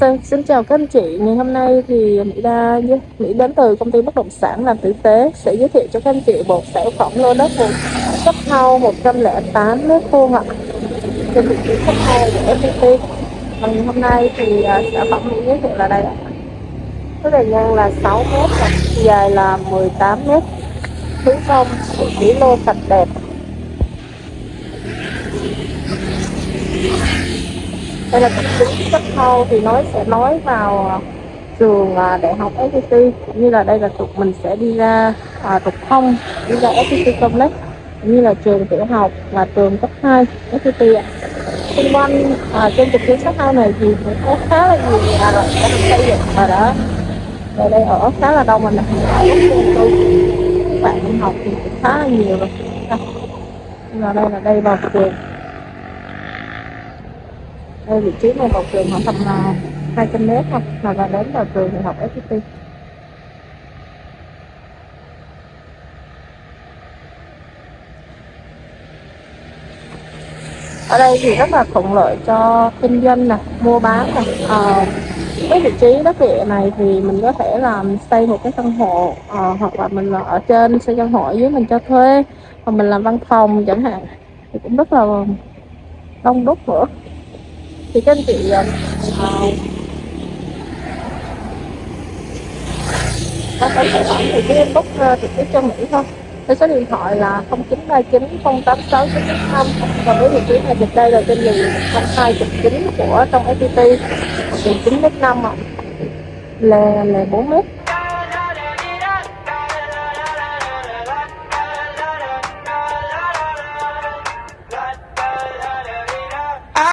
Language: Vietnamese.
Xin, xin chào các anh chị, ngày hôm nay thì Mỹ Đa Mỹ đến từ công ty bất động sản làm tử tế sẽ giới thiệu cho các anh chị một sản phẩm lô đất một cấp hao 108 mét vuông ạ. Trên vị trí cấp house của FPT ngày hôm nay thì uh, sản phẩm Mỹ giới thiệu là đây ạ. Cái bề ngang là 6 mét dài là 18 mét. Hướng sông vị trí lô sạch đẹp đây là tập tính cấp thâu thì nói sẽ nói vào à, trường à, đại học FPT như là đây là trục mình sẽ đi ra à, trục thông đi ra FPT Complex như là trường tiểu học và trường cấp 2 FPT ạ. Xung quanh à, trên trục tuyến cấp 2 này thì cũng có khá là nhiều nhà rồi đã được xây dựng và đã ở đây ở khá là đông mình các bạn đi học thì cũng khá là nhiều rồi. Và đây là đây vào trường đây vị trí này một trường khoảng tầm là 200 mét thôi là vào đến vào trường đại học FPT ở đây thì rất là thuận lợi cho kinh doanh nè mua bán nè. À, cái vị trí đất địa này thì mình có thể làm xây một cái căn hộ à, hoặc là mình ở trên xây căn hộ ở dưới mình cho thuê. Hoặc mình làm văn phòng chẳng hạn thì cũng rất là đông đúc nữa thì các anh chị uh, có thể hỏi thì cái inbox ờ, trực tiếp cho Mỹ thôi. Cái số điện thoại là 0939 086 995 và với vị trí này dịch đây là trên đường 129 của trong FPT đường 9 m 5 ạ. Là là 4 mét.